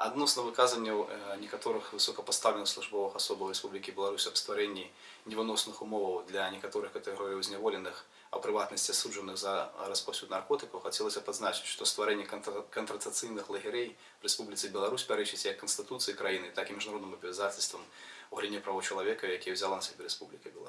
Адносно выказанняў э, некаторых высокапастаўленых службовых асобаў Рэспублікі Беларусь аб стварэнні невыносных умоваў для некаторых категорий зняволеных, а ў прыватнасці асуджаных за распаўсюд наркотыкаў, хацелася падзначыць, што стварэнне кантрацыйных лагерэй в Рэспубліцы Беларусь пярэчыць як канстытуцыі краіны, так і міжнародным абавязацельствам у галіне правоў чалавека, якія ўзяла на сябе Рэспубліка Беларусь.